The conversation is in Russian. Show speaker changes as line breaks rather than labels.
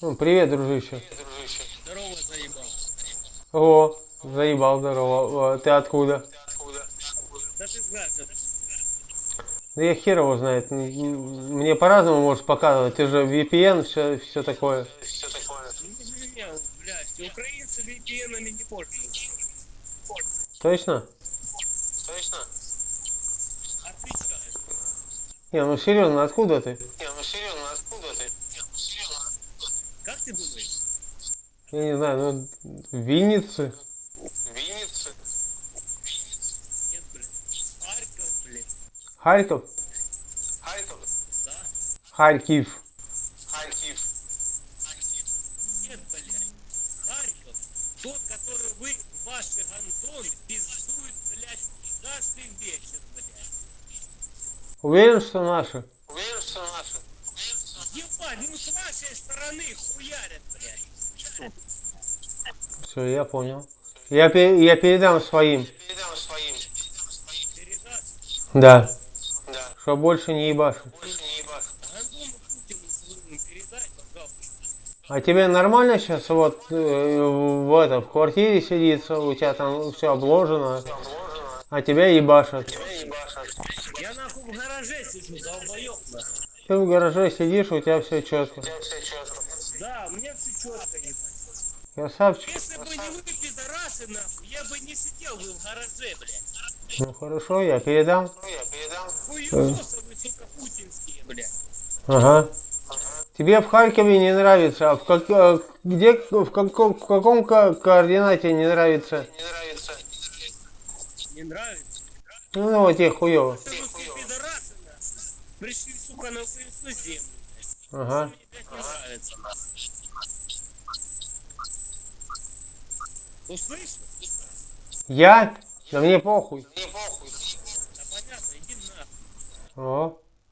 Ну, привет, дружище.
Здорово, заебал.
О, заебал, здорово. О, Ты откуда?
Да ты знаешь,
Да я хер его знает. Мне по-разному можешь показывать. Ты же VPN, все, все такое.
не меня, блядь, украинцы VPN-ами не пользуются.
Точно?
Точно? Отвечаю.
Не, ну серьезно, откуда ты?
Не, ну серьезно, откуда ты? Не, ну серьезно, откуда ты? Как ты думаешь?
Я не знаю, ну, Винницы.
Винницы? Нет, блядь. Харьков, блядь.
Харьков?
Харьков? Да.
Харьков.
Харьков. Нет, блядь. Харьков. Тот, который вы, ваши гандоны, пиздуют, блядь, каждый вечер, блядь.
Уверен, что наши?
Уверен, что наши? Ебать, ну вашей стороны хуярят, блядь.
Все, я понял. Я, пе- я передам своим.
Передам своим.
Да.
Да.
Что больше не ебашу.
Больше не пожалуйста.
А тебе нормально сейчас вот э, в, это, в квартире сидится, у тебя там все обложено, а тебя ебашат.
Я нахуй в гараже сижу, долбоёб нахуй.
Ты в гараже сидишь, у тебя все четко.
Да, у меня все четко, ебать.
Красавчик.
Если бы не вы, пидорасы, нахуй, я бы не сидел бы в гараже, блядь.
Ну хорошо, я передам.
Я передам. Хуесосы вы, сука, путинские, блядь.
Ага. Тебе в Харькове не нравится, а в, как, где, в, каком, в каком ко- координате не нравится?
Не нравится. Не нравится?
Ну, ну вот тебе
пидорасы, нахуй. Пришли, сука, на украинскую землю.
Ага.
Мне опять не нравится. Услышал?
Я? Да мне похуй.
Мне похуй. Да понятно, иди нахуй.
О,